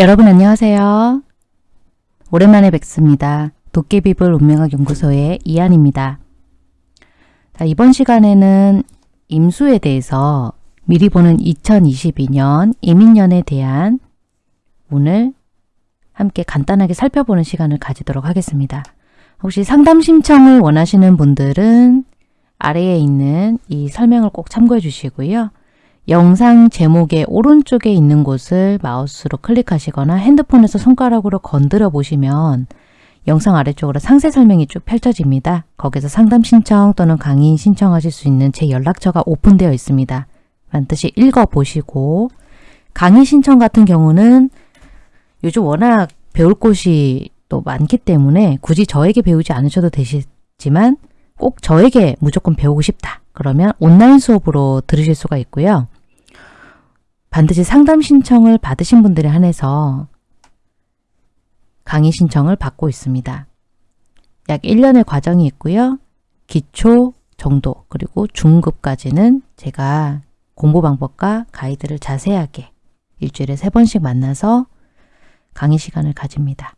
여러분 안녕하세요. 오랜만에 뵙습니다. 도깨비불 운명학 연구소의 이한입니다. 자, 이번 시간에는 임수에 대해서 미리 보는 2022년 이민년에 대한 운을 함께 간단하게 살펴보는 시간을 가지도록 하겠습니다. 혹시 상담 신청을 원하시는 분들은 아래에 있는 이 설명을 꼭 참고해 주시고요. 영상 제목의 오른쪽에 있는 곳을 마우스로 클릭하시거나 핸드폰에서 손가락으로 건드려 보시면 영상 아래쪽으로 상세 설명이 쭉 펼쳐집니다. 거기서 상담 신청 또는 강의 신청하실 수 있는 제 연락처가 오픈되어 있습니다. 반드시 읽어보시고 강의 신청 같은 경우는 요즘 워낙 배울 곳이 또 많기 때문에 굳이 저에게 배우지 않으셔도 되시지만 꼭 저에게 무조건 배우고 싶다. 그러면 온라인 수업으로 들으실 수가 있고요. 반드시 상담 신청을 받으신 분들에 한해서 강의 신청을 받고 있습니다. 약 1년의 과정이 있고요. 기초 정도 그리고 중급까지는 제가 공부 방법과 가이드를 자세하게 일주일에 세 번씩 만나서 강의 시간을 가집니다.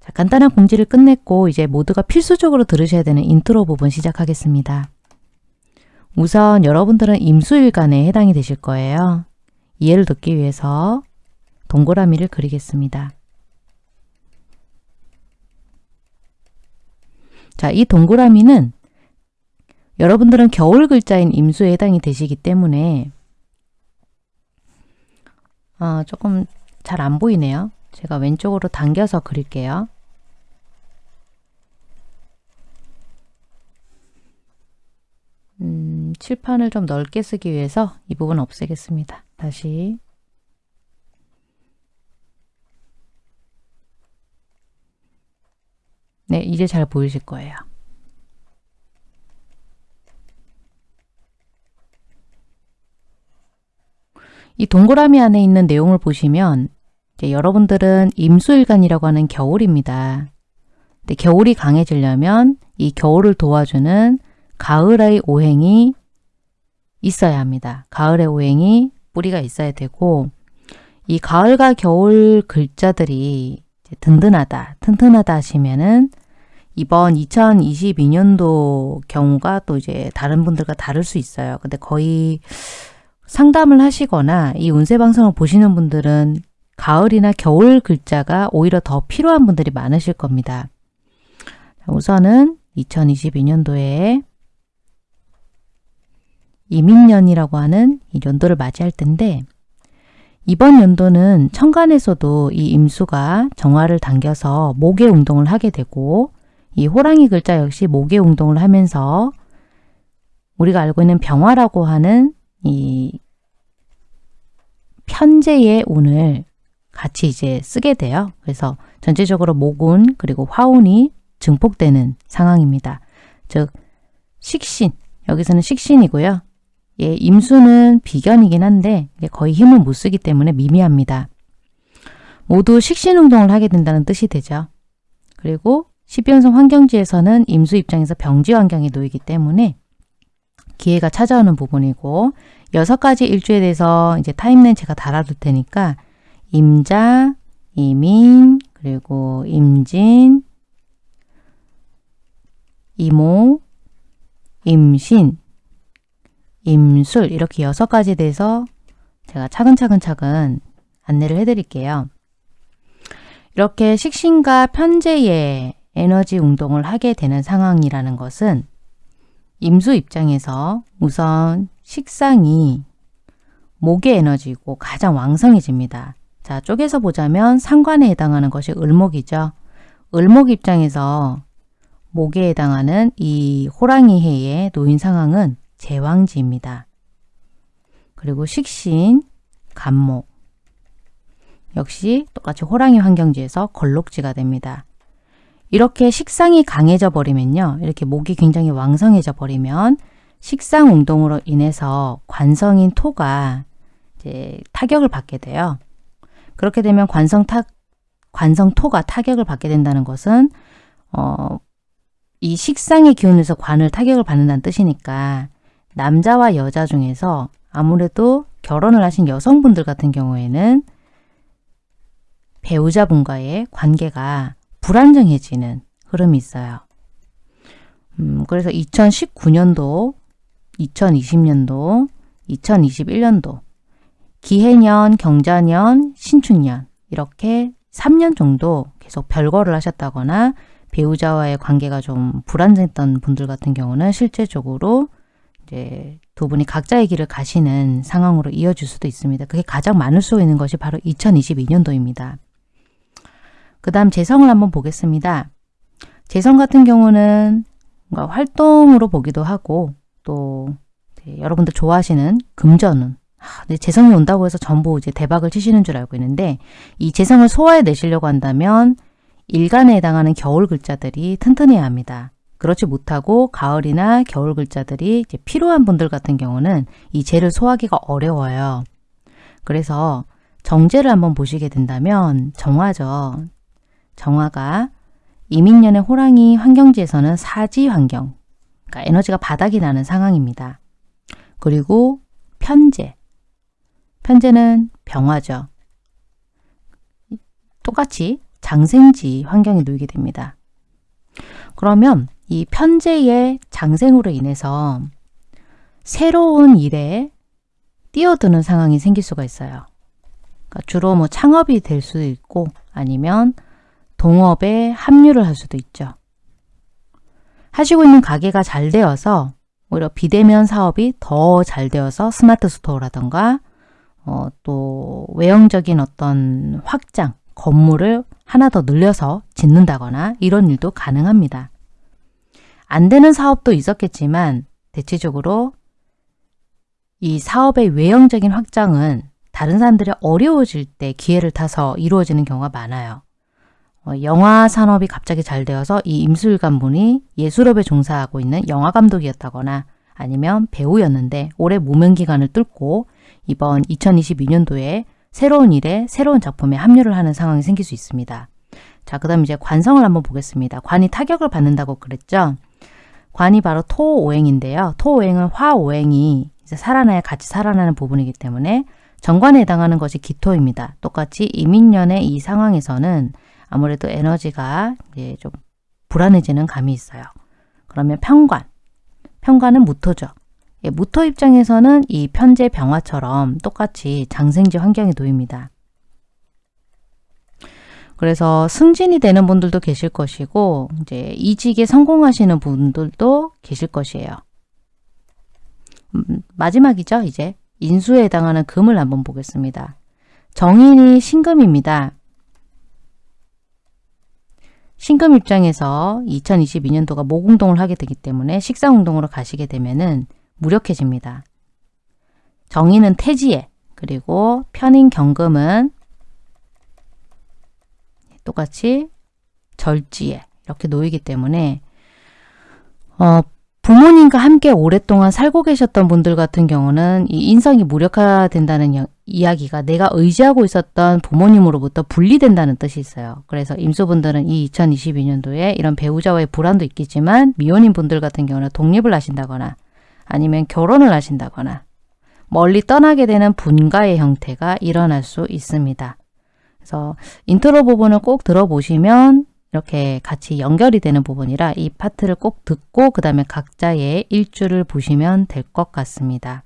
자, 간단한 공지를 끝냈고 이제 모두가 필수적으로 들으셔야 되는 인트로 부분 시작하겠습니다. 우선 여러분들은 임수일간에 해당이 되실 거예요. 이해를 돕기 위해서 동그라미를 그리겠습니다. 자, 이 동그라미는 여러분들은 겨울 글자인 임수에 해당이 되시기 때문에 아, 조금 잘 안 보이네요. 제가 왼쪽으로 당겨서 그릴게요. 음, 칠판을 좀 넓게 쓰기 위해서 이 부분 없애겠습니다. 다시 네, 이제 잘 보이실 거예요. 이 동그라미 안에 있는 내용을 보시면 여러분들은 임수일간이라고 하는 겨울입니다. 근데 겨울이 강해지려면 이 겨울을 도와주는 가을의 오행이 있어야 합니다. 가을의 오행이 뿌리가 있어야 되고 이 가을과 겨울 글자들이 든든하다, 튼튼하다 하시면은 이번 2022년도 경우가 또 이제 다른 분들과 다를 수 있어요. 근데 거의 상담을 하시거나 이 운세 방송을 보시는 분들은 가을이나 겨울 글자가 오히려 더 필요한 분들이 많으실 겁니다. 우선은 2022년도에 이민년이라고 하는 이 연도를 맞이할 텐데 이번 연도는 천간에서도 이 임수가 정화를 당겨서 목의 운동을 하게 되고 이 호랑이 글자 역시 목의 운동을 하면서 우리가 알고 있는 병화라고 하는 이 편제의 운을 같이 이제 쓰게 돼요. 그래서 전체적으로 목운 그리고 화운이 증폭되는 상황입니다. 즉 식신, 여기서는 식신이고요. 예, 임수는 비견이긴 한데 거의 힘을 못 쓰기 때문에 미미합니다. 모두 식신운동을 하게 된다는 뜻이 되죠. 그리고 12연성 환경지에서는 임수 입장에서 병지 환경에 놓이기 때문에 기회가 찾아오는 부분이고 여섯 가지 일주에 대해서 이제 타임라인 제가 달아둘 테니까 임자, 이민, 그리고 임진, 이모, 임신, 임술 이렇게 여섯 가지에 대해서 제가 차근차근 차근 안내를 해드릴게요. 이렇게 식신과 편제의 에너지 운동을 하게 되는 상황이라는 것은 임수 입장에서 우선 식상이 목의 에너지고 가장 왕성해집니다. 자, 쪼개서 보자면 상관에 해당하는 것이 을목이죠. 을목 입장에서 목에 해당하는 이 호랑이 해의 노인 상황은 제왕지입니다. 그리고 식신, 간목 역시 똑같이 호랑이 환경지에서 걸록지가 됩니다. 이렇게 식상이 강해져 버리면요. 이렇게 목이 굉장히 왕성해져 버리면 식상 운동으로 인해서 관성인 토가 이제 타격을 받게 돼요. 그렇게 되면 관성 타, 관성 토가 타격을 받게 된다는 것은 어, 이 식상의 기운에서 관을 타격을 받는다는 뜻이니까 남자와 여자 중에서 아무래도 결혼을 하신 여성분들 같은 경우에는 배우자분과의 관계가 불안정해지는 흐름이 있어요. 음, 그래서 2019년도, 2020년도, 2021년도, 기해년, 경자년, 신축년 이렇게 3년 정도 계속 별거를 하셨다거나 배우자와의 관계가 좀 불안정했던 분들 같은 경우는 실제적으로 이제 두 분이 각자의 길을 가시는 상황으로 이어질 수도 있습니다. 그게 가장 많을 수 있는 것이 바로 2022년도입니다. 그 다음 재성을 한번 보겠습니다. 재성 같은 경우는 뭔가 활동으로 보기도 하고 또 네, 여러분들 좋아하시는 금전운 아, 네, 재성이 온다고 해서 전부 이제 대박을 치시는 줄 알고 있는데 이 재성을 소화해 내시려고 한다면 일간에 해당하는 겨울 글자들이 튼튼해야 합니다. 그렇지 못하고 가을이나 겨울 글자들이 필요한 분들 같은 경우는 이 재를 소화하기가 어려워요. 그래서 정제를 한번 보시게 된다면 정화죠. 정화가 이민년의 호랑이 환경지에서는 사지 환경, 그러니까 에너지가 바닥이 나는 상황입니다. 그리고 편제, 편제는 병화죠. 똑같이 장생지 환경에 놓이게 됩니다. 그러면 이 편제의 장생으로 인해서 새로운 일에 뛰어드는 상황이 생길 수가 있어요. 그러니까 주로 뭐 창업이 될 수도 있고 아니면 동업에 합류를 할 수도 있죠. 하시고 있는 가게가 잘 되어서 오히려 비대면 사업이 더 잘 되어서 스마트 스토어라던가 어, 또 외형적인 어떤 확장, 건물을 하나 더 늘려서 짓는다거나 이런 일도 가능합니다. 안 되는 사업도 있었겠지만 대체적으로 이 사업의 외형적인 확장은 다른 사람들이 어려워질 때 기회를 타서 이루어지는 경우가 많아요. 어, 영화 산업이 갑자기 잘 되어서 이 임수일관 분이 예술업에 종사하고 있는 영화 감독이었다거나 아니면 배우였는데 올해 무명 기간을 뚫고 이번 2022년도에 새로운 일에 새로운 작품에 합류를 하는 상황이 생길 수 있습니다. 자, 그 다음 이제 관성을 한번 보겠습니다. 관이 타격을 받는다고 그랬죠? 관이 바로 토오행인데요. 토오행은 화오행이 이제 살아나야 같이 살아나는 부분이기 때문에 정관에 해당하는 것이 기토입니다. 똑같이 이민년의 이 상황에서는 아무래도 에너지가 이제 좀 불안해지는 감이 있어요. 그러면 편관. 편관은 무토죠. 예, 무토 입장에서는 이 편제 병화처럼 똑같이 장생지 환경에 놓입니다. 그래서 승진이 되는 분들도 계실 것이고 이제 이직에 성공하시는 분들도 계실 것이에요. 음, 마지막이죠. 이제 인수에 해당하는 금을 한번 보겠습니다. 정인이 신금입니다. 신금 입장에서 2022년도가 모공동을 하게 되기 때문에 식상운동으로 가시게 되면은 무력해집니다. 정인은 태지에 그리고 편인 경금은 똑같이 절지에 이렇게 놓이기 때문에 어, 부모님과 함께 오랫동안 살고 계셨던 분들 같은 경우는 이 인성이 무력화된다는 여, 이야기가 내가 의지하고 있었던 부모님으로부터 분리된다는 뜻이 있어요. 그래서 임수분들은 이 2022년도에 이런 배우자와의 불안도 있겠지만 미혼인 분들 같은 경우는 독립을 하신다거나 아니면 결혼을 하신다거나 멀리 떠나게 되는 분가의 형태가 일어날 수 있습니다. 그래서 인트로 부분을 꼭 들어보시면 이렇게 같이 연결이 되는 부분이라 이 파트를 꼭 듣고 그 다음에 각자의 일주를 보시면 될 것 같습니다.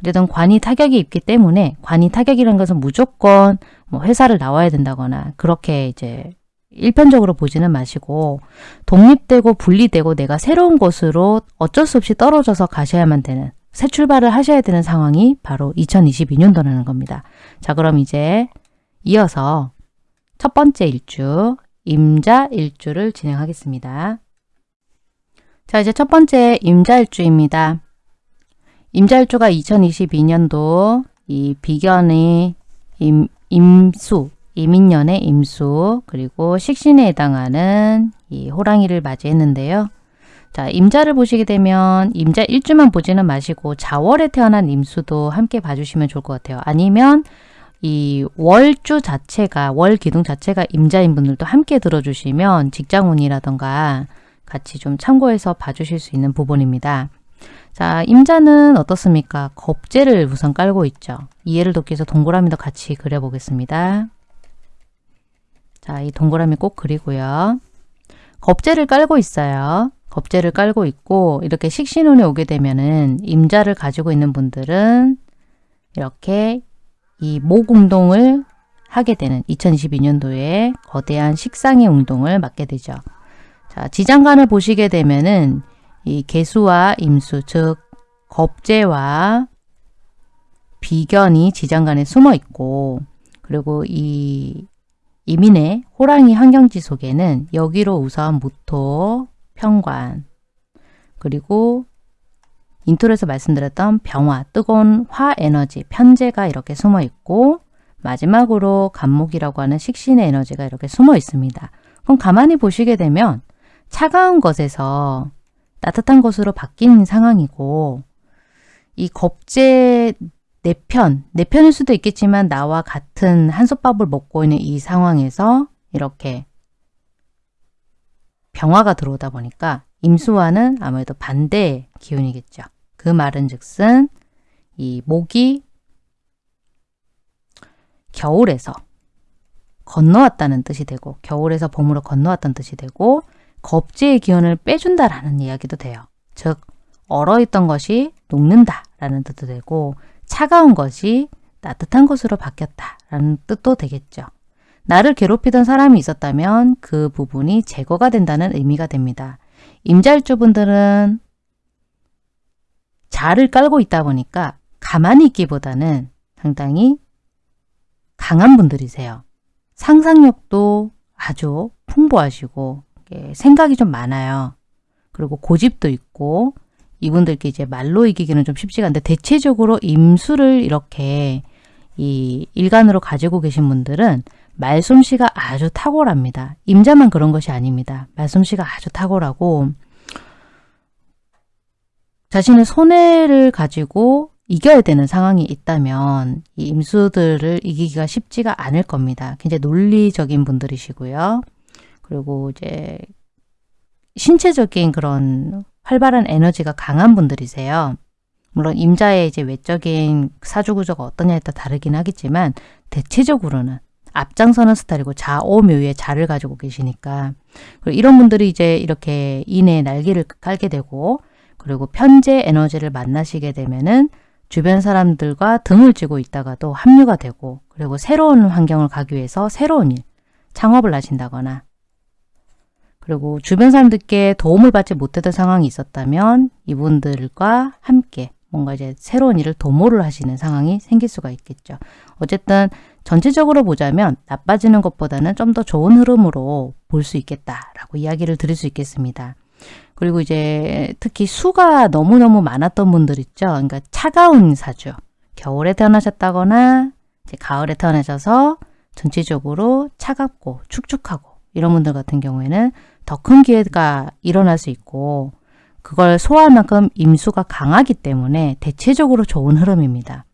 어쨌든 관이 타격이 있기 때문에 관이 타격이라는 것은 무조건 뭐 회사를 나와야 된다거나 그렇게 이제 일편적으로 보지는 마시고 독립되고 분리되고 내가 새로운 곳으로 어쩔 수 없이 떨어져서 가셔야만 되는 새 출발을 하셔야 되는 상황이 바로 2022년도라는 겁니다. 자 그럼 이제 이어서 첫 번째 일주 임자 일주를 진행하겠습니다. 자 이제 첫 번째 임자 일주입니다. 임자 일주가 2022년도 이 비견의 임, 임수 이민년의 임수 그리고 식신에 해당하는 이 호랑이를 맞이했는데요. 자, 임자를 보시게 되면 임자 일주만 보지는 마시고 자월에 태어난 임수도 함께 봐주시면 좋을 것 같아요. 아니면 이 월주 자체가 월 기둥 자체가 임자인 분들도 함께 들어주시면 직장운이라던가 같이 좀 참고해서 봐주실 수 있는 부분입니다. 자, 임자는 어떻습니까? 겁재를 우선 깔고 있죠. 이해를 돕기 위해서 동그라미도 같이 그려보겠습니다. 자, 이 동그라미 꼭 그리고요. 겁재를 깔고 있어요. 겁재를 깔고 있고 이렇게 식신운에 오게 되면은 임자를 가지고 있는 분들은 이렇게 이 모공동을 하게 되는 2022년도에 거대한 식상의 운동을 맞게 되죠. 자, 지장간을 보시게 되면은 이 개수와 임수, 즉 겁재와 비견이 지장간에 숨어 있고 그리고 이 임인의 호랑이 환경지 속에는 여기로 우선 무토, 편관 그리고 intro에서 말씀드렸던 병화, 뜨거운 화 에너지, 편재가 이렇게 숨어 있고 마지막으로 갑목이라고 하는 식신의 에너지가 이렇게 숨어 있습니다. 그럼 가만히 보시게 되면 차가운 것에서 따뜻한 것으로 바뀐 상황이고 이 겁재 내 편, 내 편일 수도 있겠지만 나와 같은 한솥밥을 먹고 있는 이 상황에서 이렇게 병화가 들어오다 보니까 임수와는 아무래도 반대 기운이겠죠. 그 말은 즉슨 이 목이 겨울에서 건너왔다는 뜻이 되고 겨울에서 봄으로 건너왔다는 뜻이 되고 겁재의 기운을 빼준다라는 이야기도 돼요. 즉 얼어있던 것이 녹는다라는 뜻도 되고 차가운 것이 따뜻한 것으로 바뀌었다라는 뜻도 되겠죠. 나를 괴롭히던 사람이 있었다면 그 부분이 제거가 된다는 의미가 됩니다. 임자일주분들은 자를 깔고 있다 보니까 가만히 있기보다는 상당히 강한 분들이세요. 상상력도 아주 풍부하시고 생각이 좀 많아요. 그리고 고집도 있고 이분들께 이제 말로 이기기는 좀 쉽지가 않은데 대체적으로 임수를 이렇게 이 일간으로 가지고 계신 분들은 말솜씨가 아주 탁월합니다. 임자만 그런 것이 아닙니다. 말솜씨가 아주 탁월하고 자신의 손해를 가지고 이겨야 되는 상황이 있다면 이 임수들을 이기기가 쉽지가 않을 겁니다. 굉장히 논리적인 분들이시고요. 그리고 이제 신체적인 그런 활발한 에너지가 강한 분들이세요. 물론 임자의 이제 외적인 사주구조가 어떠냐에 따라 다르긴 하겠지만 대체적으로는 앞장서는 스타일이고 자오묘의 자를 가지고 계시니까 그리고 이런 분들이 이제 이렇게 인의 날개를 깔게 되고 그리고 편재 에너지를 만나시게 되면은 주변 사람들과 등을 쥐고 있다가도 합류가 되고 그리고 새로운 환경을 가기 위해서 새로운 일, 창업을 하신다거나 그리고 주변 사람들께 도움을 받지 못했던 상황이 있었다면 이분들과 함께 뭔가 이제 새로운 일을 도모를 하시는 상황이 생길 수가 있겠죠. 어쨌든 전체적으로 보자면 나빠지는 것보다는 좀 더 좋은 흐름으로 볼 수 있겠다라고 이야기를 드릴 수 있겠습니다. 그리고 이제 특히 수가 너무너무 많았던 분들 있죠. 그러니까 차가운 사주. 겨울에 태어나셨다거나 가을에 태어나셔서 전체적으로 차갑고 축축하고 이런 분들 같은 경우에는 더 큰 기회가 일어날 수 있고 그걸 소화할 만큼 임수가 강하기 때문에 대체적으로 좋은 흐름입니다.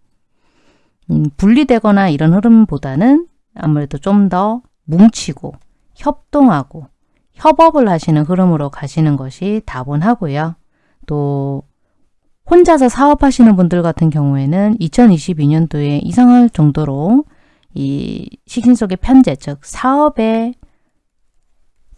음, 분리되거나 이런 흐름보다는 아무래도 좀 더 뭉치고 협동하고 협업을 하시는 흐름으로 가시는 것이 다분하고요. 또 혼자서 사업하시는 분들 같은 경우에는 2022년도에 이상할 정도로 이 식신 속의 편제, 즉 사업의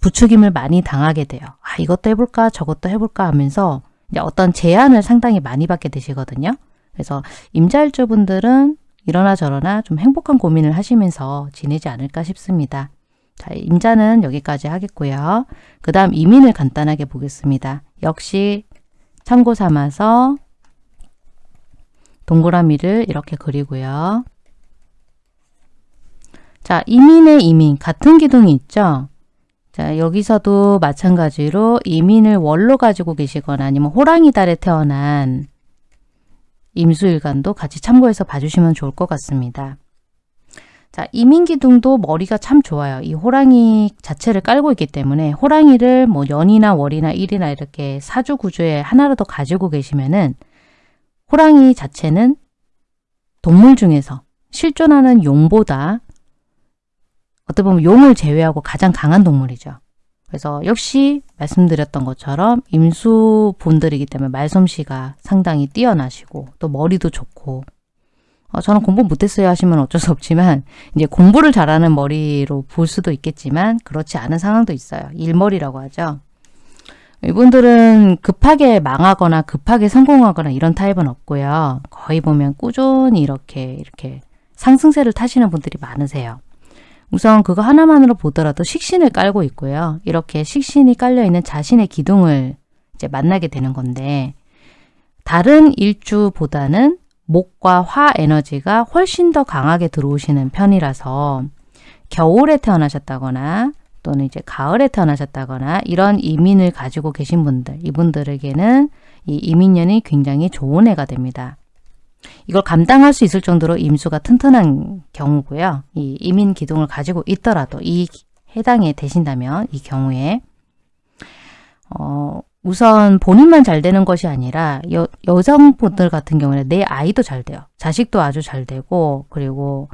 부추김을 많이 당하게 돼요. 아, 이것도 해볼까 저것도 해볼까 하면서 어떤 제안을 상당히 많이 받게 되시거든요. 그래서 임자일주 분들은 이러나 저러나 좀 행복한 고민을 하시면서 지내지 않을까 싶습니다. 자, 임자는 여기까지 하겠고요. 그 다음 이민을 간단하게 보겠습니다. 역시 참고 삼아서 동그라미를 이렇게 그리고요. 자, 이민의 이민 같은 기둥이 있죠? 자, 여기서도 마찬가지로 이민을 월로 가지고 계시거나 아니면 호랑이 달에 태어난 임수일간도 같이 참고해서 봐주시면 좋을 것 같습니다. 자, 이민기둥도 머리가 참 좋아요. 이 호랑이 자체를 깔고 있기 때문에 호랑이를 뭐 연이나 월이나 일이나 이렇게 사주 구조에 하나라도 가지고 계시면은 호랑이 자체는 동물 중에서 실존하는 용보다 어떻게 보면 용을 제외하고 가장 강한 동물이죠. 그래서 역시 말씀드렸던 것처럼 임수본들이기 때문에 말솜씨가 상당히 뛰어나시고 또 머리도 좋고 어, 저는 공부 못했어요 하시면 어쩔 수 없지만 이제 공부를 잘하는 머리로 볼 수도 있겠지만 그렇지 않은 상황도 있어요. 일머리라고 하죠. 이분들은 급하게 망하거나 급하게 성공하거나 이런 타입은 없고요. 거의 보면 꾸준히 이렇게 이렇게 상승세를 타시는 분들이 많으세요. 우선 그거 하나만으로 보더라도 식신을 깔고 있고요. 이렇게 식신이 깔려 있는 자신의 기둥을 이제 만나게 되는 건데 다른 일주보다는 목과 화 에너지가 훨씬 더 강하게 들어오시는 편이라서 겨울에 태어나셨다거나 또는 이제 가을에 태어나셨다거나 이런 이민을 가지고 계신 분들, 이분들에게는 이 이민년이 굉장히 좋은 해가 됩니다. 이걸 감당할 수 있을 정도로 임수가 튼튼한 경우고요. 이 이민 기둥을 가지고 있더라도 이 해당에 되신다면 이 경우에 어, 우선 본인만 잘 되는 것이 아니라 여, 여성분들 같은 경우는 내 아이도 잘 돼요. 자식도 아주 잘 되고 그리고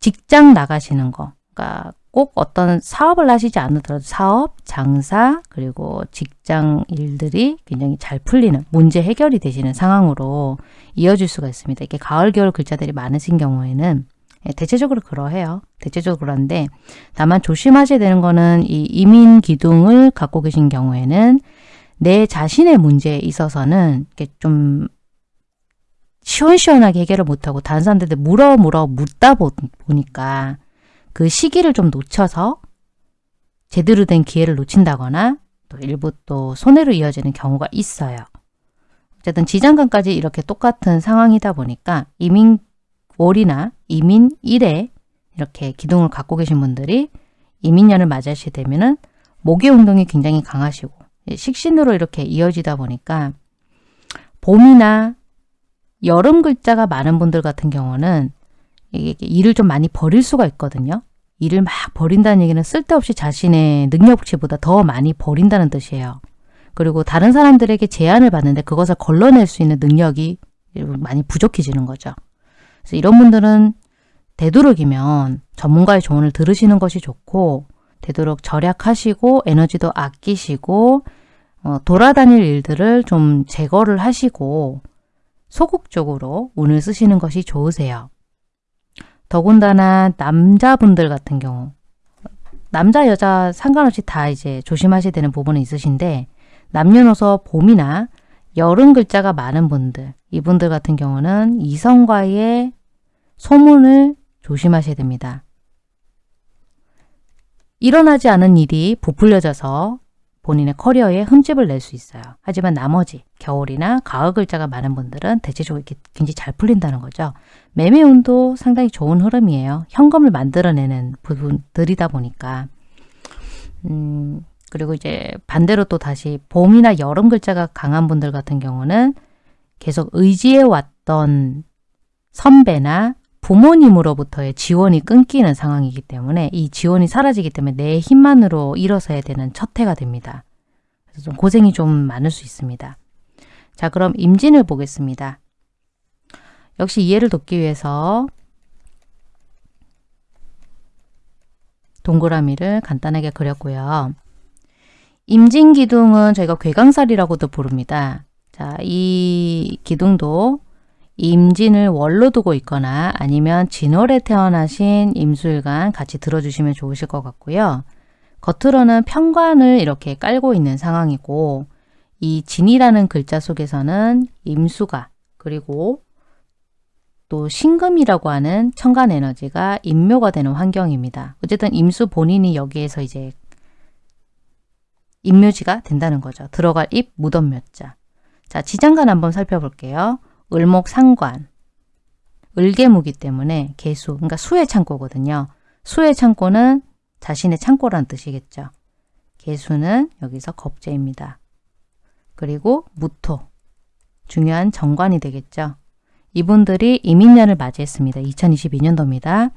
직장 나가시는 거 그러니까 꼭 어떤 사업을 하시지 않더라도 사업, 장사, 그리고 직장 일들이 굉장히 잘 풀리는 문제 해결이 되시는 상황으로 이어질 수가 있습니다. 이게 가을, 겨울 글자들이 많으신 경우에는 예, 대체적으로 그러해요. 대체적으로 그런데 다만 조심하셔야 되는 거는 이 이민 기둥을 갖고 계신 경우에는 내 자신의 문제에 있어서는 이렇게 좀 시원시원하게 해결을 못하고 다른 사람들한테 물어 물어 묻다 보니까 그 시기를 좀 놓쳐서 제대로 된 기회를 놓친다거나 또 일부 또 손해로 이어지는 경우가 있어요. 어쨌든 지장간까지 이렇게 똑같은 상황이다 보니까 이민 월이나 이민 1에 이렇게 기둥을 갖고 계신 분들이 이민년을 맞이하시게 되면은 목의 운동이 굉장히 강하시고 식신으로 이렇게 이어지다 보니까 봄이나 여름 글자가 많은 분들 같은 경우는 일을 좀 많이 버릴 수가 있거든요. 일을 막 버린다는 얘기는 쓸데없이 자신의 능력치보다 더 많이 버린다는 뜻이에요. 그리고 다른 사람들에게 제안을 받는데 그것을 걸러낼 수 있는 능력이 많이 부족해지는 거죠. 그래서 이런 분들은 되도록이면 전문가의 조언을 들으시는 것이 좋고 되도록 절약하시고 에너지도 아끼시고 어, 돌아다닐 일들을 좀 제거를 하시고 소극적으로 운을 쓰시는 것이 좋으세요. 더군다나 남자분들 같은 경우 남자 여자 상관없이 다 이제 조심하셔야 되는 부분은 있으신데 남녀노소 봄이나 여름 글자가 많은 분들 이분들 같은 경우는 이성과의 소문을 조심하셔야 됩니다. 일어나지 않은 일이 부풀려져서 본인의 커리어에 흠집을 낼 수 있어요. 하지만 나머지 겨울이나 가을 글자가 많은 분들은 대체적으로 굉장히 잘 풀린다는 거죠. 매매운도 상당히 좋은 흐름이에요. 현금을 만들어내는 부분들이다 보니까 음, 그리고 이제 반대로 또 다시 봄이나 여름 글자가 강한 분들 같은 경우는 계속 의지해 왔던 선배나 부모님으로부터의 지원이 끊기는 상황이기 때문에 이 지원이 사라지기 때문에 내 힘만으로 일어서야 되는 첫 해가 됩니다. 그래서 좀 고생이 좀 많을 수 있습니다. 자 그럼 임진을 보겠습니다. 역시 이해를 돕기 위해서 동그라미를 간단하게 그렸고요. 임진기둥은 저희가 괴강살이라고도 부릅니다. 자, 이 기둥도 임진을 월로 두고 있거나 아니면 진월에 태어나신 임수일간 같이 들어주시면 좋으실 것 같고요. 겉으로는 편관을 이렇게 깔고 있는 상황이고 이 진이라는 글자 속에서는 임수가 그리고 또 신금이라고 하는 천간 에너지가 임묘가 되는 환경입니다. 어쨌든 임수 본인이 여기에서 이제 임묘지가 된다는 거죠. 들어갈 입 무덤묘자. 자, 지장간 한번 살펴볼게요. 을목 상관, 을개무기 때문에 개수, 그러니까 수의 창고거든요. 수의 창고는 자신의 창고란 뜻이겠죠. 개수는 여기서 겁재입니다. 그리고 무토, 중요한 정관이 되겠죠. 이분들이 이민년을 맞이했습니다. 2022년도입니다.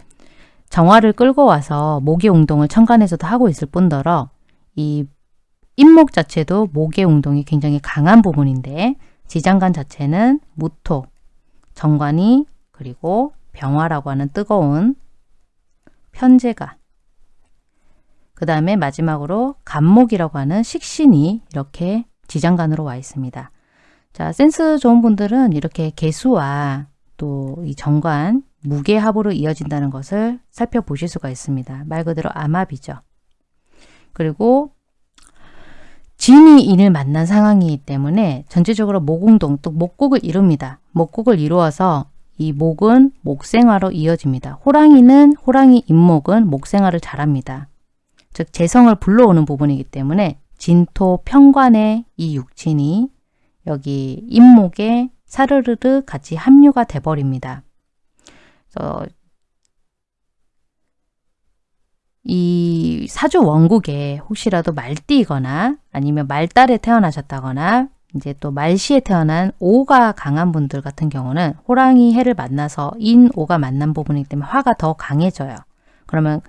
정화를 끌고 와서 모기 운동을 천간에서도 하고 있을 뿐더러 이 임목 자체도 목의 운동이 굉장히 강한 부분인데 지장간 자체는 무토, 정관이 그리고 병화라고 하는 뜨거운 편제가 그 다음에 마지막으로 간목이라고 하는 식신이 이렇게 지장간으로 와 있습니다. 자, 센스 좋은 분들은 이렇게 개수와 또 이 정관, 무게 합으로 이어진다는 것을 살펴보실 수가 있습니다. 말 그대로 암합이죠. 그리고 진이 인을 만난 상황이기 때문에 전체적으로 목운동 또 목국을 이룹니다. 목국을 이루어서 이 목은 목생화로 이어집니다. 호랑이는 호랑이 임목은 목생화를 잘합니다. 즉 재성을 불러오는 부분이기 때문에 진토 평관의 이 육친이 여기 임목에 사르르르 같이 합류가 돼버립니다. 이 사주 원국에 혹시라도 말띠거나 아니면 말달에 태어나셨다거나 이제 또 말시에 태어난 오가 강한 분들 같은 경우는 호랑이 해를 만나서 인 오가 만난 부분이기 때문에 화가 더 강해져요. 그러면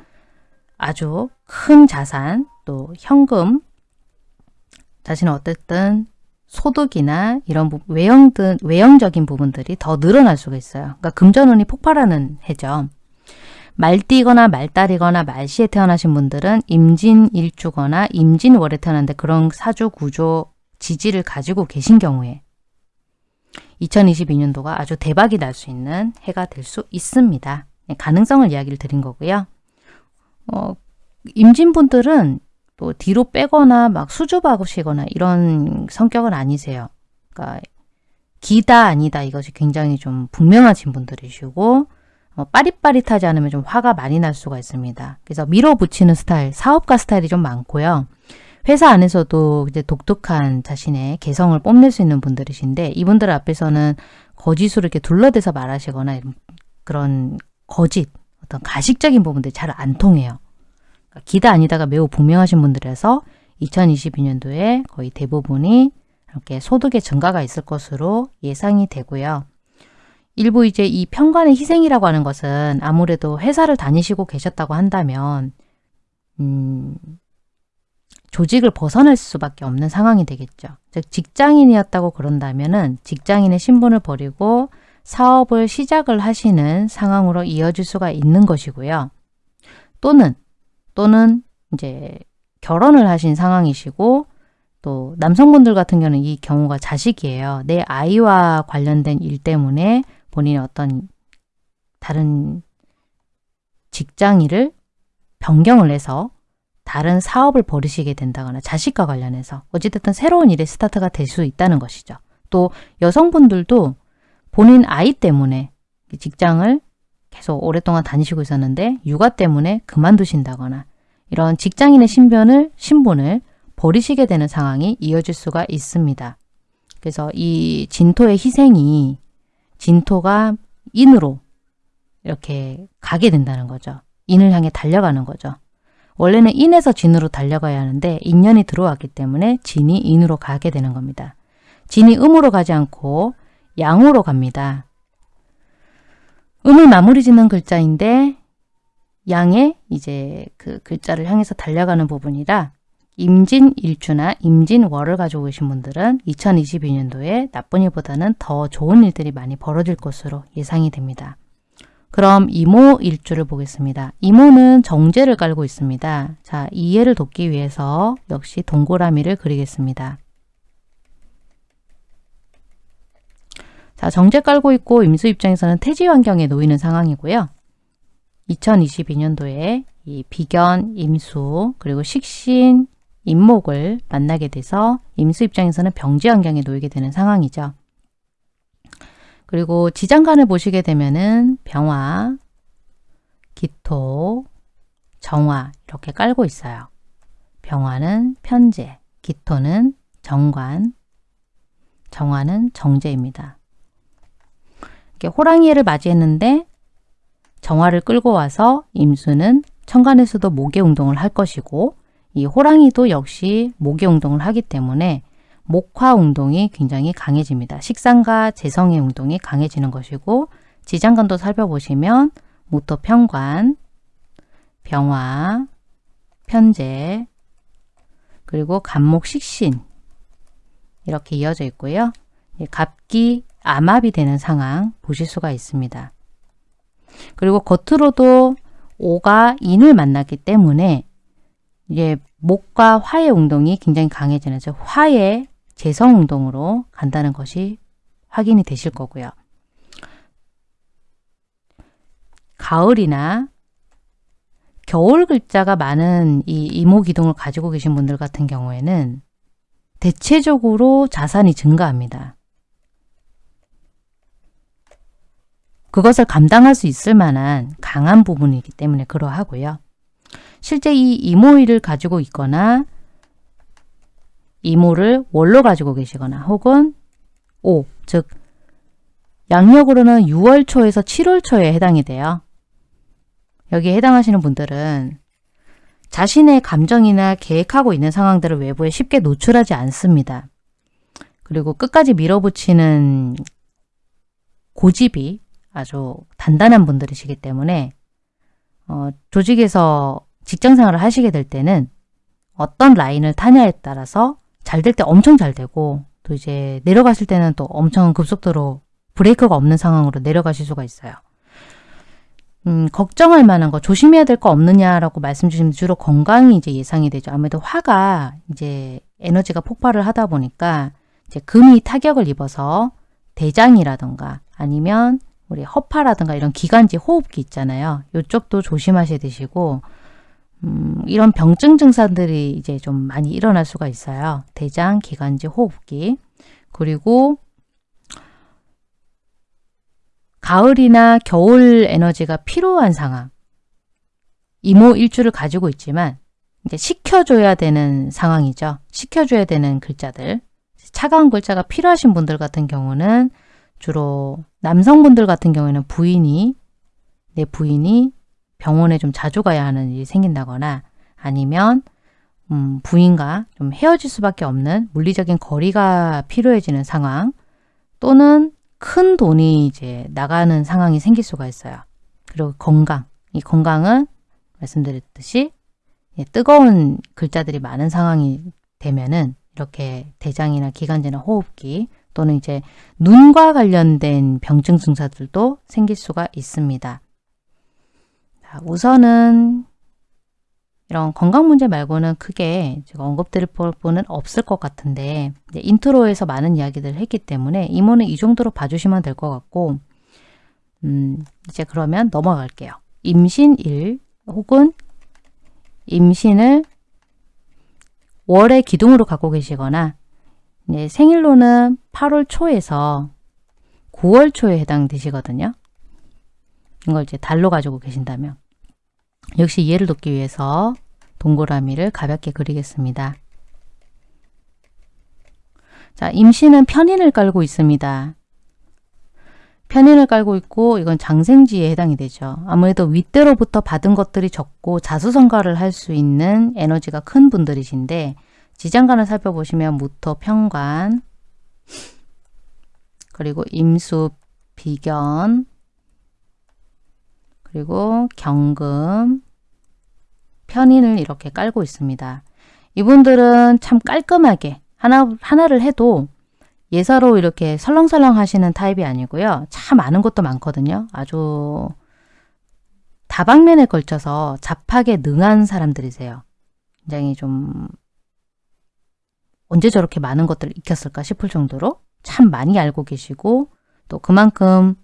아주 큰 자산 또 현금 자신은 어쨌든 소득이나 이런 외형 등 외형적인 부분들이 더 늘어날 수가 있어요. 그러니까 금전운이 폭발하는 해죠. 말띠거나 말달이거나 말시에 태어나신 분들은 임진일주거나 임진월에 태어났는데 그런 사주 구조 지지를 가지고 계신 경우에 2022년도가 아주 대박이 날 수 있는 해가 될 수 있습니다. 네, 가능성을 이야기를 드린 거고요. 어, 임진분들은 또 뒤로 빼거나 막 수줍어하시거나 이런 성격은 아니세요. 그러니까 기다 아니다 이것이 굉장히 좀 분명하신 분들이시고 어, 빠릿빠릿하지 않으면 좀 화가 많이 날 수가 있습니다. 그래서 밀어붙이는 스타일, 사업가 스타일이 좀 많고요. 회사 안에서도 이제 독특한 자신의 개성을 뽐낼 수 있는 분들이신데 이분들 앞에서는 거짓으로 이렇게 둘러대서 말하시거나 그런 거짓, 어떤 가식적인 부분들이 잘 안 통해요. 그러니까 기다 아니다가 매우 분명하신 분들에서 2022년도에 거의 대부분이 이렇게 소득의 증가가 있을 것으로 예상이 되고요. 일부 이제 이 평관의 희생이라고 하는 것은 아무래도 회사를 다니시고 계셨다고 한다면 음, 조직을 벗어날 수밖에 없는 상황이 되겠죠. 즉 직장인이었다고 그런다면 은 직장인의 신분을 버리고 사업을 시작을 하시는 상황으로 이어질 수가 있는 것이고요. 또는 또는 이제 결혼을 하신 상황이시고 또 남성분들 같은 경우는 이 경우가 자식이에요. 내 아이와 관련된 일 때문에 본인의 어떤 다른 직장 일을 변경을 해서 다른 사업을 벌이시게 된다거나 자식과 관련해서 어찌됐든 새로운 일의 스타트가 될 수 있다는 것이죠. 또 여성분들도 본인 아이 때문에 직장을 계속 오랫동안 다니시고 있었는데 육아 때문에 그만두신다거나 이런 직장인의 신변을 신분을 버리시게 되는 상황이 이어질 수가 있습니다. 그래서 이 진토의 희생이 진토가 인으로 이렇게 가게 된다는 거죠. 인을 향해 달려가는 거죠. 원래는 인에서 진으로 달려가야 하는데 인연이 들어왔기 때문에 진이 인으로 가게 되는 겁니다. 진이 음으로 가지 않고 양으로 갑니다. 음을 마무리 짓는 글자인데 양의 이제 그 글자를 향해서 달려가는 부분이라 임진일주나 임진월을 가지고 계신 분들은 2022년도에 나쁜 일보다는 더 좋은 일들이 많이 벌어질 것으로 예상이 됩니다. 그럼 이모 일주를 보겠습니다. 이모는 정제를 깔고 있습니다. 자, 이해를 돕기 위해서 역시 동그라미를 그리겠습니다. 자, 정제 깔고 있고 임수 입장에서는 태지 환경에 놓이는 상황이고요. 2022년도에 이 비견, 임수, 그리고 식신, 임목을 만나게 돼서 임수 입장에서는 병지 환경에 놓이게 되는 상황이죠. 그리고 지장간을 보시게 되면은 병화, 기토, 정화 이렇게 깔고 있어요. 병화는 편제, 기토는 정관, 정화는 정제입니다. 이렇게 호랑이를 맞이했는데 정화를 끌고 와서 임수는 천간에서도 목의 운동을 할 것이고 이 호랑이도 역시 목의 운동을 하기 때문에 목화 운동이 굉장히 강해집니다. 식상과 재성의 운동이 강해지는 것이고 지장간도 살펴보시면 모토 편관, 병화, 편제, 그리고 간목 식신 이렇게 이어져 있고요. 갑기, 암압이 되는 상황 보실 수가 있습니다. 그리고 겉으로도 오가 인을 만났기 때문에 이제 목과 화의 운동이 굉장히 강해지는 즉 화의 재성 운동으로 간다는 것이 확인이 되실 거고요. 가을이나 겨울 글자가 많은 이 이모 기둥을 가지고 계신 분들 같은 경우에는 대체적으로 자산이 증가합니다. 그것을 감당할 수 있을 만한 강한 부분이기 때문에 그러하고요. 실제 이 이모일을 가지고 있거나 이모를 월로 가지고 계시거나 혹은 오, 즉 양력으로는 6월 초에서 7월 초에 해당이 돼요. 여기에 해당하시는 분들은 자신의 감정이나 계획하고 있는 상황들을 외부에 쉽게 노출하지 않습니다. 그리고 끝까지 밀어붙이는 고집이 아주 단단한 분들이시기 때문에 어, 조직에서 직장 생활을 하시게 될 때는 어떤 라인을 타냐에 따라서 잘 될 때 엄청 잘 되고 또 이제 내려가실 때는 또 엄청 급속도로 브레이크가 없는 상황으로 내려가실 수가 있어요. 음, 걱정할 만한 거, 조심해야 될 거 없느냐라고 말씀 주시면 주로 건강이 이제 예상이 되죠. 아무래도 화가 이제 에너지가 폭발을 하다 보니까 이제 금이 타격을 입어서 대장이라든가 아니면 우리 허파라든가 이런 기관지 호흡기 있잖아요. 이쪽도 조심하셔야 되시고 음, 이런 병증 증상들이 이제 좀 많이 일어날 수가 있어요. 대장, 기관지, 호흡기 그리고 가을이나 겨울 에너지가 필요한 상황 이모 일주를 가지고 있지만 이제 식혀줘야 되는 상황이죠. 식혀줘야 되는 글자들 차가운 글자가 필요하신 분들 같은 경우는 주로 남성분들 같은 경우에는 부인이 내 부인이 병원에 좀 자주 가야 하는 일이 생긴다거나 아니면 음, 부인과 좀 헤어질 수밖에 없는 물리적인 거리가 필요해지는 상황 또는 큰 돈이 이제 나가는 상황이 생길 수가 있어요. 그리고 건강. 이 건강은 말씀드렸듯이 예, 뜨거운 글자들이 많은 상황이 되면은 이렇게 대장이나 기관지나 호흡기 또는 이제 눈과 관련된 병증 증상들도 생길 수가 있습니다. 자, 우선은 이런 건강 문제 말고는 크게 제가 언급드릴 부분은 없을 것 같은데 intro에서 많은 이야기들을 했기 때문에 임오는 이 정도로 봐주시면 될 것 같고 음, 이제 그러면 넘어갈게요. 임신 일 혹은 임신을 월의 기둥으로 갖고 계시거나 네, 생일로는 8월 초에서 9월 초에 해당되시거든요. 이걸 이제 달로 가지고 계신다면 역시 이해를 돕기 위해서 동그라미를 가볍게 그리겠습니다. 자, 임신은 편인을 깔고 있습니다. 편인을 깔고 있고 이건 장생지에 해당이 되죠. 아무래도 윗대로부터 받은 것들이 적고 자수성가를 할 수 있는 에너지가 큰 분들이신데 지장간을 살펴보시면 무토, 평관, 그리고 임수, 비견, 그리고 경금, 편인을 이렇게 깔고 있습니다. 이분들은 참 깔끔하게 하나, 하나를 해도 예사로 이렇게 설렁설렁 하시는 타입이 아니고요. 참 아는 것도 많거든요. 아주 다방면에 걸쳐서 잡하게 능한 사람들이세요. 굉장히 좀 언제 저렇게 많은 것들을 익혔을까 싶을 정도로 참 많이 알고 계시고 또 그만큼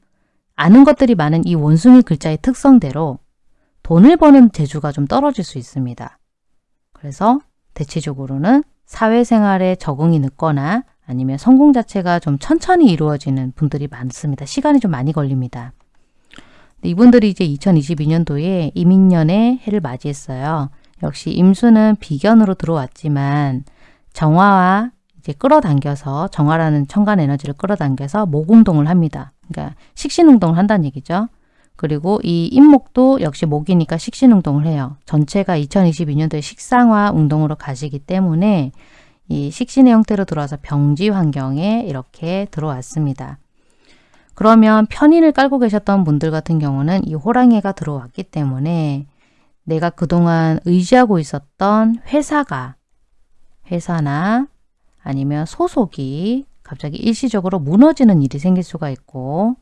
아는 것들이 많은 이 원숭이 글자의 특성대로 돈을 버는 재주가 좀 떨어질 수 있습니다. 그래서 대체적으로는 사회생활에 적응이 늦거나 아니면 성공 자체가 좀 천천히 이루어지는 분들이 많습니다. 시간이 좀 많이 걸립니다. 이분들이 이제 2022년도에 이민년의 해를 맞이했어요. 역시 임수는 비견으로 들어왔지만 정화와 이제 끌어당겨서 정화라는 천간 에너지를 끌어당겨서 모공동을 합니다. 그러니까 식신운동을 한다는 얘기죠. 그리고 이 임목도 역시 목이니까 식신운동을 해요. 전체가 2022년도에 식상화 운동으로 가시기 때문에 이 식신의 형태로 들어와서 병지 환경에 이렇게 들어왔습니다. 그러면 편인을 깔고 계셨던 분들 같은 경우는 이 호랑이가 들어왔기 때문에 내가 그동안 의지하고 있었던 회사가 회사나 아니면 소속이 갑자기 일시적으로 무너지는 일이 생길 수가 있고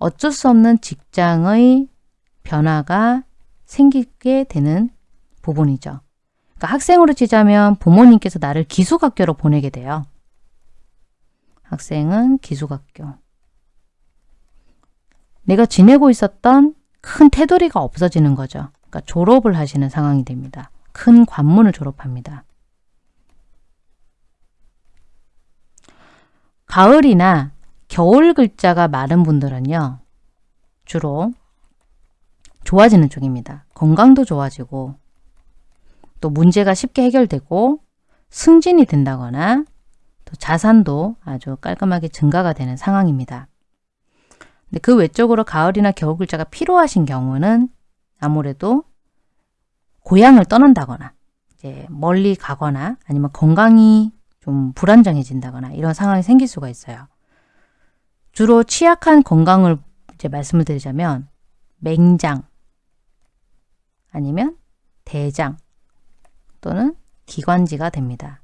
어쩔 수 없는 직장의 변화가 생기게 되는 부분이죠. 그러니까 학생으로 치자면 부모님께서 나를 기숙학교로 보내게 돼요. 학생은 기숙학교. 내가 지내고 있었던 큰 테두리가 없어지는 거죠. 그러니까 졸업을 하시는 상황이 됩니다. 큰 관문을 졸업합니다. 가을이나 겨울 글자가 많은 분들은요. 주로 좋아지는 쪽입니다. 건강도 좋아지고 또 문제가 쉽게 해결되고 승진이 된다거나 또 자산도 아주 깔끔하게 증가가 되는 상황입니다. 근데 그 외적으로 가을이나 겨울 글자가 필요하신 경우는 아무래도 고향을 떠난다거나 이제 멀리 가거나 아니면 건강이 좀 불안정해진다거나 이런 상황이 생길 수가 있어요. 주로 취약한 건강을 이제 말씀을 드리자면 맹장 아니면 대장 또는 기관지가 됩니다.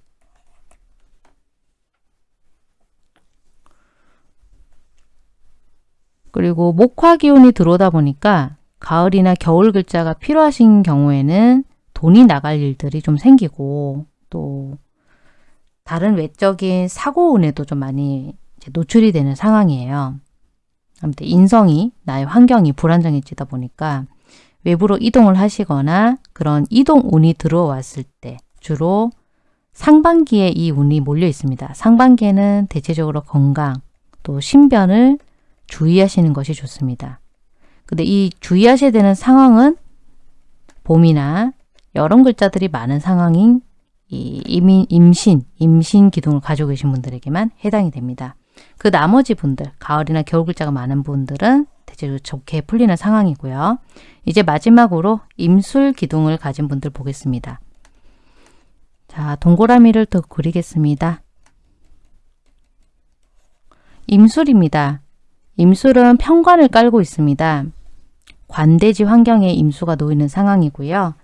그리고 목화 기운이 들어오다 보니까 가을이나 겨울 글자가 필요하신 경우에는 돈이 나갈 일들이 좀 생기고 또 다른 외적인 사고 운에도 좀 많이 노출이 되는 상황이에요. 아무튼 인성이 나의 환경이 불안정해지다 보니까 외부로 이동을 하시거나 그런 이동 운이 들어왔을 때 주로 상반기에 이 운이 몰려 있습니다. 상반기에는 대체적으로 건강 또 신변을 주의하시는 것이 좋습니다. 근데 이 주의하셔야 되는 상황은 봄이나 여름 글자들이 많은 상황인 이 이민, 임신, 임신 기둥을 가지고 계신 분들에게만 해당이 됩니다. 그 나머지 분들, 가을이나 겨울 글자가 많은 분들은 대체로 좋게 풀리는 상황이고요. 이제 마지막으로 임술 기둥을 가진 분들 보겠습니다. 자, 동그라미를 더 그리겠습니다. 임술입니다. 임술은 평관을 깔고 있습니다. 관대지 환경에 임수가 놓이는 상황이고요.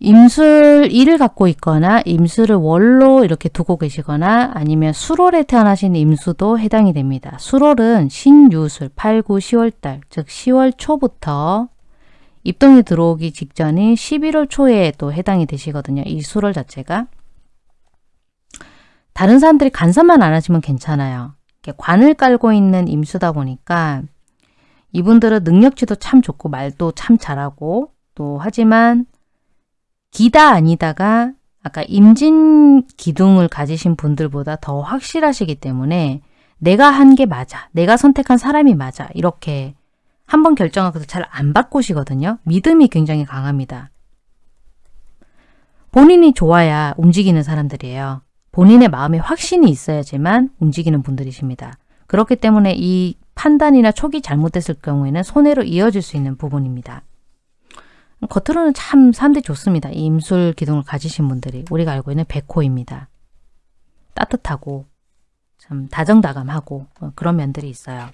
임술 일을 갖고 있거나 임수를 월로 이렇게 두고 계시거나 아니면 수월에 태어나신 임수도 해당이 됩니다. 수월은 신유술 8, 9, 10월달 즉 10월 초부터 입동이 들어오기 직전인 11월 초에 또 해당이 되시거든요. 이 수월 자체가. 다른 사람들이 간섭만 안 하시면 괜찮아요. 관을 깔고 있는 임수다 보니까 이분들은 능력치도 참 좋고 말도 참 잘하고 또 하지만 기다 아니다가 아까 임진 기둥을 가지신 분들보다 더 확실하시기 때문에 내가 한 게 맞아. 내가 선택한 사람이 맞아. 이렇게 한 번 결정하고서 잘 안 바꾸시거든요. 믿음이 굉장히 강합니다. 본인이 좋아야 움직이는 사람들이에요. 본인의 마음에 확신이 있어야지만 움직이는 분들이십니다. 그렇기 때문에 이 판단이나 촉이 잘못됐을 경우에는 손해로 이어질 수 있는 부분입니다. 겉으로는 참 사람들이 좋습니다. 이 임술 기둥을 가지신 분들이 우리가 알고 있는 백호입니다. 따뜻하고 참 다정다감하고 어, 그런 면들이 있어요.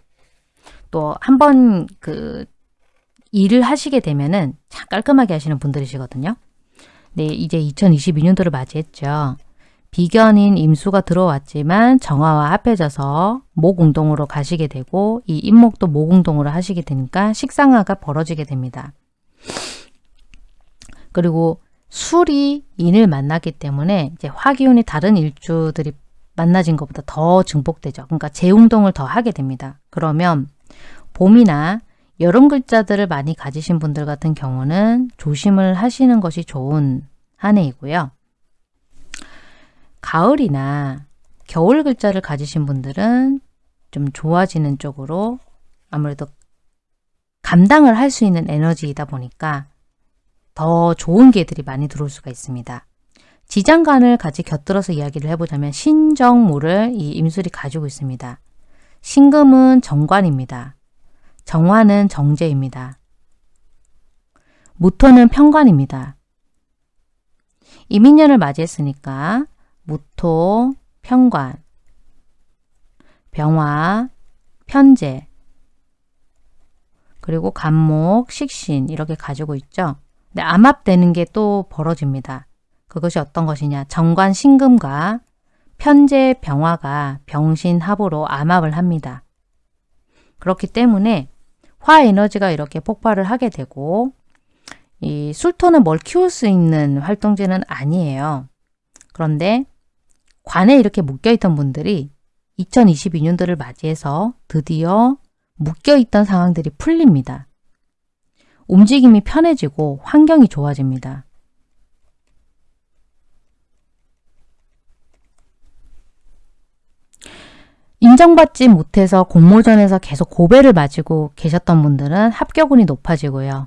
또 한번 그 일을 하시게 되면은 참 깔끔하게 하시는 분들이시거든요. 네, 이제 2022년도를 맞이했죠. 비견인 임수가 들어왔지만 정화와 합해져서 모공동으로 가시게 되고 이 임목도 모공동으로 하시게 되니까 식상화가 벌어지게 됩니다. 그리고 술이 인을 만났기 때문에 이제 화기운이 다른 일주들이 만나진 것보다 더 증폭되죠. 그러니까 재운동을 더 하게 됩니다. 그러면 봄이나 여름 글자들을 많이 가지신 분들 같은 경우는 조심을 하시는 것이 좋은 한 해이고요. 가을이나 겨울 글자를 가지신 분들은 좀 좋아지는 쪽으로 아무래도 감당을 할 수 있는 에너지이다 보니까 더 좋은 개들이 많이 들어올 수가 있습니다. 지장간을 같이 곁들여서 이야기를 해보자면 신정무를 이 임술이 가지고 있습니다. 신금은 정관입니다. 정화는 정제입니다. 무토는 평관입니다. 이민년을 맞이했으니까 무토, 평관, 병화, 편제, 그리고 간목, 식신 이렇게 가지고 있죠. 근데 암합되는 게 또 벌어집니다. 그것이 어떤 것이냐. 정관 신금과 편제 병화가 병신합으로 암합을 합니다. 그렇기 때문에 화 에너지가 이렇게 폭발을 하게 되고 이 술토는 뭘 키울 수 있는 활동제는 아니에요. 그런데 관에 이렇게 묶여있던 분들이 2022년도를 맞이해서 드디어 묶여있던 상황들이 풀립니다. 움직임이 편해지고 환경이 좋아집니다. 인정받지 못해서 공모전에서 계속 고배를 맞고 계셨던 분들은 합격운이 높아지고요.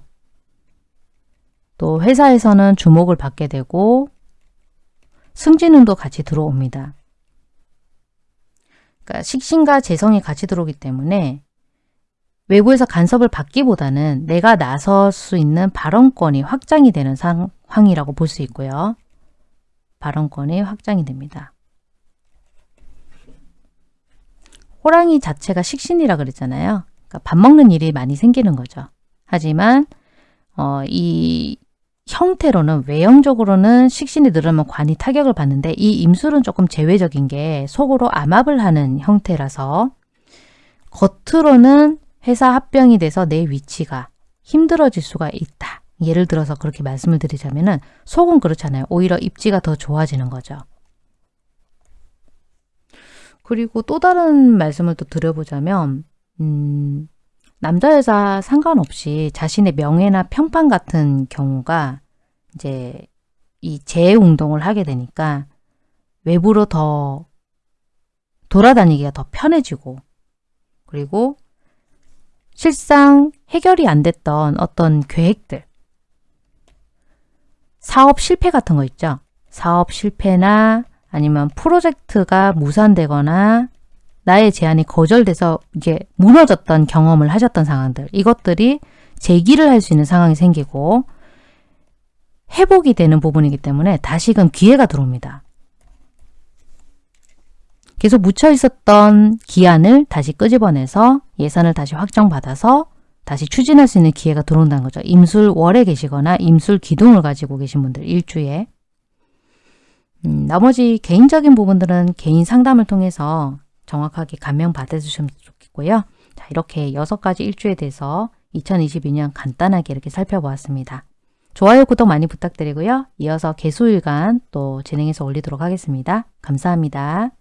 또 회사에서는 주목을 받게 되고 승진운도 같이 들어옵니다. 그러니까 식신과 재성이 같이 들어오기 때문에 외부에서 간섭을 받기보다는 내가 나설 수 있는 발언권이 확장이 되는 상황이라고 볼 수 있고요. 발언권이 확장이 됩니다. 호랑이 자체가 식신이라 그랬잖아요. 그러니까 밥 먹는 일이 많이 생기는 거죠. 하지만 어, 이 형태로는 외형적으로는 식신이 늘으면 관이 타격을 받는데 이 임술은 조금 제외적인 게 속으로 암압을 하는 형태라서 겉으로는 회사 합병이 돼서 내 위치가 힘들어질 수가 있다. 예를 들어서 그렇게 말씀을 드리자면 은 속은 그렇잖아요. 오히려 입지가 더 좋아지는 거죠. 그리고 또 다른 말씀을 또 드려보자면 음, 남자 여자 상관없이 자신의 명예나 평판 같은 경우가 이제 이 재운동을 하게 되니까 외부로 더 돌아다니기가 더 편해지고 그리고 실상 해결이 안 됐던 어떤 계획들 사업 실패 같은 거 있죠. 사업 실패나 아니면 프로젝트가 무산되거나 나의 제안이 거절돼서 이게 무너졌던 경험을 하셨던 상황들 이것들이 재기를 할 수 있는 상황이 생기고 회복이 되는 부분이기 때문에 다시금 기회가 들어옵니다. 계속 묻혀 있었던 기한을 다시 끄집어내서 예산을 다시 확정받아서 다시 추진할 수 있는 기회가 들어온다는 거죠. 임술월에 계시거나 임술 기둥을 가지고 계신 분들 일주에 음, 나머지 개인적인 부분들은 개인 상담을 통해서 정확하게 감명 받아주시면 좋겠고요. 자, 이렇게 여섯 가지 일주에 대해서 2022년 간단하게 이렇게 살펴보았습니다. 좋아요, 구독 많이 부탁드리고요. 이어서 개수일간 또 진행해서 올리도록 하겠습니다. 감사합니다.